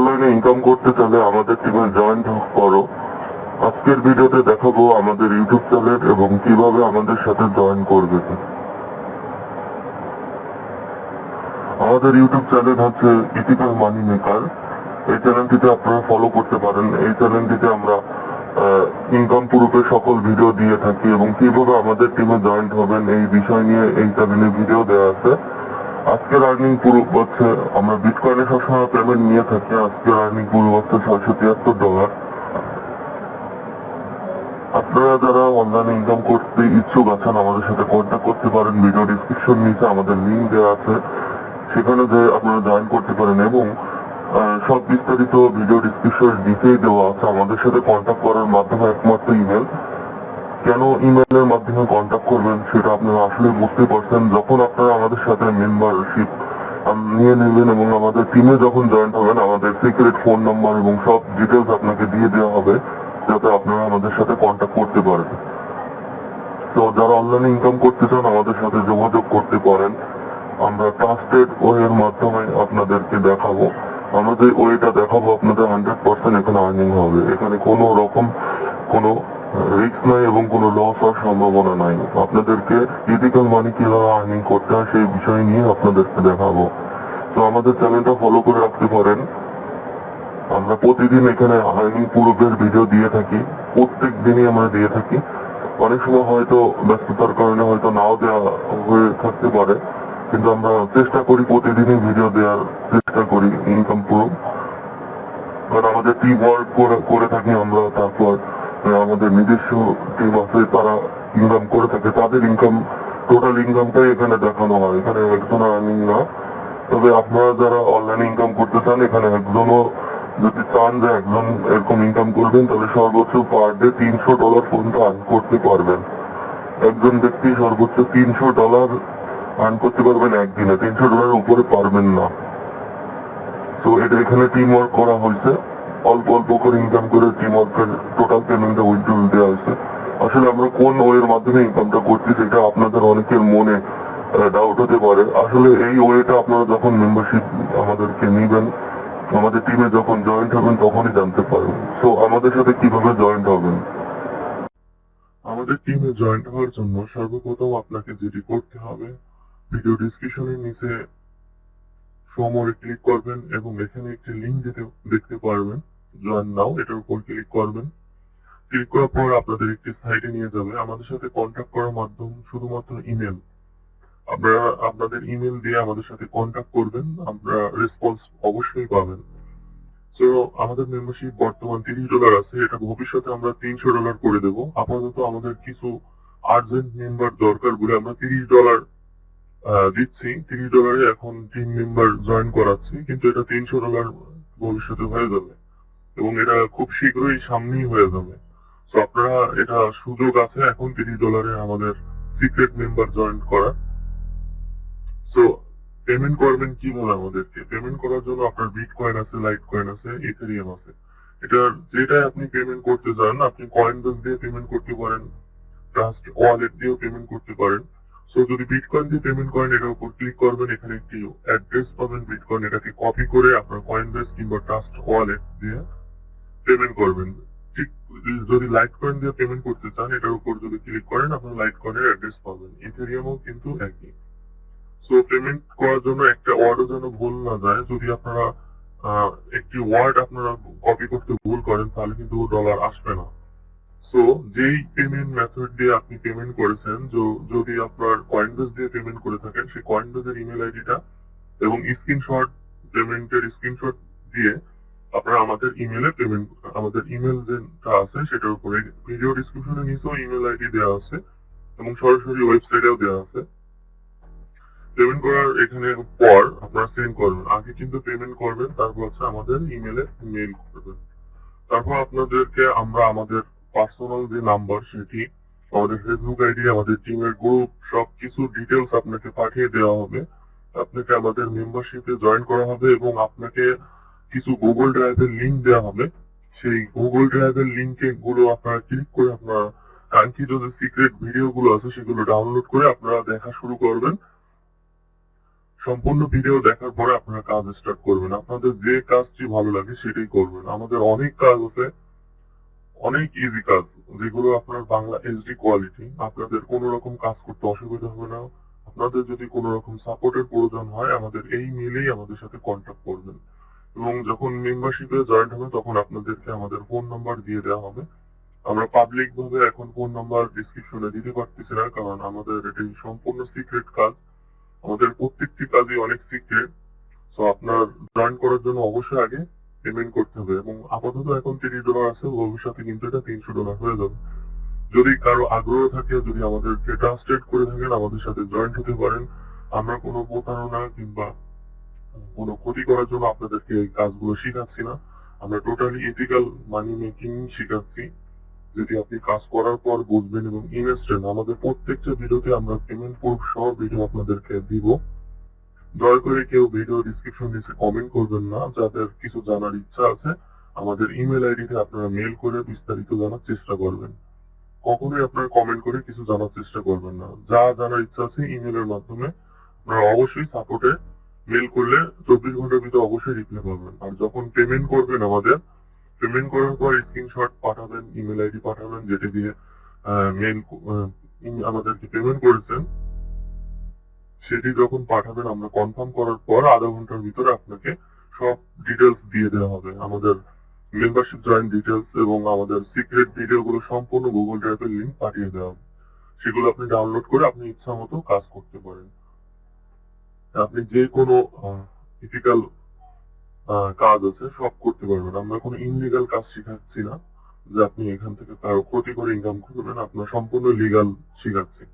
অনলাইনে ইনকাম করতে চাইলে আমাদের টিমে জয়েন করো। আজকের ভিডিওতে দেখাবো আমাদের ইউটিউব চ্যানেল এবং কীভাবে আমাদের সাথে জয়েন করবে আমাদের ইউটিউব চ্যানেল হচ্ছে ইথিক্যাল মানি মেকার এই চ্যানেলটিতে আপনারা ফলো করতে পারেন। এই চ্যানেলটিতে আমরা ইনকাম প্রুফের সকল ভিডিও দিয়ে থাকি এবং কীভাবে আমাদের টিমে জয়েন্ট হবেন এই বিষয় নিয়ে এই চ্যানেলে ভিডিও দেওয়া আছে। আজকের আর্নিং প্রুফ হচ্ছে, আমরা বিটকয়েনে সবসময় পেমেন্ট নিয়ে থাকি আজকের আর্নিং প্রুফ হচ্ছে ছয়শো তিয়াত্তর ডলার আপনারা যারা অনলাইনে ইনকাম করতে ইচ্ছুক আছেন, আমাদের সাথে কন্ট্যাক্ট করতে পারেন ভিডিও ডিসক্রিপশন নিচে আমাদের লিঙ্ক দেওয়া আছে। সেখানে যে আপনারা জয়েন করতে পারেন এবং সব বিস্তারিত ভিডিও ডিসক্রিপশন নিচেই দেওয়া আছে। আমাদের সাথে কন্ট্যাক্ট করার মাধ্যমে একমাত্র ইমেল কেন ইমেলের মাধ্যমে কন্ট্যাক্ট করবেন সেটা আপনারা আসলে বুঝতে পারছেন। যখন আপনারা আমাদের সাথে মেম্বারশিপ নিয়ে নেবেন এবং আমাদের টিমে যখন জয়েন হবেন, আমাদের সিক্রেট ফোন নাম্বার এবং সব ডিটেলস আপনাকে দিয়ে দেওয়া হবে, যাতে আপনারা আমাদের সাথে কন্ট্যাক্ট করতে পারেন। তো যারা অনলাইনে ইনকাম করতে চান, আমাদের সাথে যোগাযোগ করতে পারেন। আমরা ট্রাস্টেড ওয়ের মাধ্যমে আপনাদেরকে দেখাবো। আমাদের ওয়েটা দেখাবো, আপনাদের হান্ড্রেড পার্সেন্ট এখানে আর্নিং হবে। এখানে কোনো রকম কোনো রিস্ক নাই এবং কোনো লস হওয়ার সম্ভাবনা নাই। আপনাদেরকে ইথিক্যাল মানি কীভাবে আর্নিং করতে হয় সেই বিষয় নিয়ে আপনাদেরকে দেখাবো। তো আমাদের চ্যানেলটা ফলো করে রাখতে পারেন। আমরা প্রতিদিন এখানে আর্নিং পূর্বের ভিডিও দিয়ে থাকি। প্রত্যেক দিনই আমরা দিয়ে থাকি। অনেক সময় হয়তো ব্যস্ততার কারণে হয়তো নাও দেওয়া হয়ে থাকতে পারে। কিন্তু আমরা চেষ্টা করি প্রতিদিনই ভিডিও দেওয়ার চেষ্টা করি ইনকাম প্রুফ কারণ আমাদের টিম ওয়ার্ক করে থাকি আমরা, তারপর আমাদের নিজস্ব টিম আছে, তারা ইনকাম করে থাকে। তাদের ইনকাম টোটাল ইনকামটাই এখানে দেখানো হয়। এখানে একজন আর্নিং না তবে আপনারা যারা অনলাইনে ইনকাম করতে চান, এখানে একজনও যদি চান যে একজন এরকম ইনকাম করবেন তাহলে সর্বোচ্চ পার ডে তিনশো ডলার পর্যন্ত আর্ন করতে পারবেন। একজন ব্যক্তি সর্বোচ্চ তিনশো ডলার আর্ন করতে পারবেন একদিনে। তিনশো ডলারের উপরে পারবেন না। তো এটা এখানে টিম ওয়ার্ক করা হয়েছে। অল্প অল্প করে ইনকাম করে টিম ওয়ার্কের টোটাল পেমেন্টটা উইথড্রল দেওয়া হয়েছে আসলে আমরা কোন ওয়ের মাধ্যমে ইনকামটা করছি সেটা আপনাদের অনেকের মনে ডাউট হতে পারে। আসলে এই ওয়েটা আপনারা যখন মেম্বারশিপ আমাদেরকে নিবেন, আমাদের টিমে যখন জয়েন্ট হবেন তখনই জানতে পারবেন। তো আমাদের সাথে কীভাবে জয়েন্ট হবেন? আমাদের টিমে জয়েন্ট হওয়ার জন্য সর্বপ্রথম আপনাকে যেটি করতে হবে ভিডিও ডিসক্রিপশনের নিচে সমরে ক্লিক করবেন এবং এখানে একটি লিঙ্ক দিতে, দেখতে পারবেন। জয়েন নাও এটার উপর ক্লিক করবেন। ক্লিক করার পর আপনাদের একটি সাইটে নিয়ে যাবে। আমাদের সাথে কন্ট্যাক্ট করার মাধ্যম শুধুমাত্র ইমেল আপনারা, আপনাদের ইমেল দিয়ে আমাদের সাথে কন্ট্যাক্ট করবেন। আমরা রেসপন্স অবশ্যই পাবেন। তো আমাদের মেম্বারশিপ বর্তমান তিরিশ ডলার আছে। এটা ভবিষ্যতে আমরা তিনশো ডলার করে দেব। আপাতত আমাদের কিছু আর্জেন্ট মেম্বার দরকার বলে আমরা তিরিশ ডলার দিচ্ছি। তিরিশ ডলারে এখন টিম মেম্বার জয়েন করাচ্ছি, কিন্তু এটা তিনশো ডলার ভবিষ্যতে হয়ে যাবে। এবং এটা খুব শীঘ্রই সামনেই হয়ে যাবে। তো আপনারা এটা সুযোগ আছে এখন তিরিশ ডলারে আমাদের সিক্রেট মেম্বার জয়েন করার। তো পেমেন্ট করবেন কি কীভাবে আমাদেরকে? পেমেন্ট করার জন্য আপনার বিট কয়েন আছে লাইট কয়েন আছে ইথেরিয়াম আছে। এটা যেটাই আপনি পেমেন্ট করতে চান, আপনি কয়েন বেস দিয়ে পেমেন্ট করতে পারেন ট্রাস্ট ওয়ালেট দিয়েও পেমেন্ট করতে পারেন। সো যদি বিটকয়েন দিয়ে পেমেন্ট করেন, এটার উপর ক্লিক করবেন, এখানে একটি অ্যাড্রেস পাবেন বিটকয়েন এটাকে কপি করে আপনার কয়েন বেস কিংবা ট্রাস্ট ওয়ালেট দিয়ে পেমেন্ট করবেন। ঠিক যদি লাইট কয়েন দিয়ে পেমেন্ট করতে চান, এটার উপর যদি ক্লিক করেন, আপনার লাইট কয়েনের অ্যাড্রেস পাবেন। ইথেরিয়ামও কিন্তু একই। সো পেমেন্ট করার জন্য একটা ওয়ার্ডও যেন ভুল না যায়, যদি আপনারা একটি ওয়ার্ড আপনারা কপি করতে ভুল করেন, তাহলে কিন্তু ডলার আসবে না। সো যেই পেমেন্ট মেথড দিয়ে আপনি পেমেন্ট করেছেন যদি আপনার কয়েনবেস দিয়ে পেমেন্ট করে থাকেন, সেই কয়েনবেসের ইমেল আইডিটা এবং স্ক্রিনশট পেমেন্টের স্ক্রিনশট দিয়ে আপনারা আমাদের ইমেলে পেমেন্ট আমাদের ইমেল যেটা আছে, সেটার উপরে ভিডিও ডিসক্রিপশনে নিচেও ইমেল আইডি দেওয়া আছে এবং সরাসরি ওয়েবসাইটেও দেওয়া আছে। পেমেন্ট করার এখানে পর আপনারা সেন্ড করবেন। আগে কিন্তু পেমেন্ট করবেন, তারপর হচ্ছে আমাদের ইমেলে মেইল করবেন। তারপর আপনাদেরকে আমরা আমাদের পার্সোনাল যে নাম্বার সেটি, আমাদের ফেসবুক আইডি আমাদের টিমের গ্রুপ সবকিছু ডিটেলস আপনাকে পাঠিয়ে দেওয়া হবে। আপনাকে আমাদের মেম্বারশিপে জয়েন করা হবে এবং আপনাকে কিছু গুগল ড্রাইভের লিংক দেওয়া হবে। সেই গুগল ড্রাইভের লিংকে গুলো আপনারা ক্লিক করে আপনারা কাঙ্ক্ষিত যে সিক্রেট ভিডিও গুলো আছে সেগুলো ডাউনলোড করে আপনারা দেখা শুরু করবেন। সম্পূর্ণ ভিডিও দেখার পরে আপনারা কাজ স্টার্ট করবেন। আপনাদের যে কাজটি ভালো লাগে সেটাই করবেন। আমাদের অনেক কাজ আছে। অনেক ইজি কাজ। যেগুলো আপনার বাংলা এইচডি কোয়ালিটি আপনাদের কোনো রকম কাজ করতে অসুবিধা হবে না। আপনাদের যদি কোনো রকম সাপোর্টের প্রয়োজন হয়, আমাদের এই মেলেই আমাদের সাথে কন্ট্যাক্ট করবেন। এবং যখন মেম্বারশিপে জয়েন্ট হবে, তখন আপনাদেরকে আমাদের ফোন নাম্বার দিয়ে দেওয়া হবে। আমরা পাবলিক ভাবে এখন ফোন নাম্বার ডিসক্রিপশনে দিতে পারতেছি না, কারণ আমাদের এটি সম্পূর্ণ সিক্রেট কাজ। আমাদের প্রত্যেকটি কাজই অনেক সিক্রেট তো আপনার জয়েন করার জন্য অবশ্যই আগে পেমেন্ট করতে হবে এবং আপাতত এখন তিরিশ ডলার আছে, ভবিষ্যতে কিন্তু এটা তিনশো ডলার হয়ে যাবে। যদি কারও আগ্রহ থাকে, যদি আমাদেরকে ট্রান্সলেট করে থাকেন, আমাদের সাথে জয়েন্ট হতে পারেন। আমরা কোনো প্রতারণা কিংবা কোনো ক্ষতি করার জন্য আপনাদেরকে এই কাজগুলো শেখাচ্ছি না। আমরা টোটালি এথিক্যাল মানি মেকিং শেখাচ্ছি। যদি আপনি কাজ করার পর বুঝবেন এবং ইনস্ট্যান্ট আমাদের প্রত্যেকটা ভিডিওতে আমরা পেমেন্ট প্রুফ সহ ভিডিও আপনাদেরকে দিব। দয়া করে কেউ ভিডিও ডিসক্রিপশন নিচে কমেন্ট করবেন না, যাদের কিছু জানার ইচ্ছা আছে, আমাদের ইমেল আইডিতে আপনারা মেল করে বিস্তারিত জানার চেষ্টা করবেন। কখনোই আপনারা কমেন্ট করে কিছু জানার চেষ্টা করবেন না। যা জানার ইচ্ছা আছে ইমেলের মাধ্যমে আপনারা অবশ্যই সাপোর্টে মেল করলে চব্বিশ ঘণ্টার ভিতরে অবশ্যই রিপ্লাই পাবেন। আর যখন পেমেন্ট করবেন আমাদের পেমেন্ট করার পর স্ক্রিনশট পাঠাবেন ইমেল আইডি পাঠাবেন, যেটা দিয়ে মেল আমাদেরকে পেমেন্ট করেছেন। সেটি যখন পাঠাবেন, আমরা কনফার্ম করার পর আধা ঘণ্টার ভিতরে আপনাকে সব ডিটেলস দিয়ে দেওয়া হবে। আমাদের মেম্বারশিপ জয়েন ডিটেলস এবং আমাদের সিক্রেট ভিডিও গুলো সম্পূর্ণ গুগল ড্রাইভের লিঙ্ক পাঠিয়ে দেওয়া হবে। সেগুলো আপনি ডাউনলোড করে আপনি ইচ্ছা মতো কাজ করতে পারেন। আপনি যে কোনো ইথিক্যাল কাজ আছে, সব করতে পারবেন। আমরা কোনো ইনলিগাল কাজ শেখাচ্ছি না যে আপনি এখান থেকে কারও ক্ষতি করে ইনকাম করবেন আপনার সম্পূর্ণ লিগাল শেখাচ্ছি।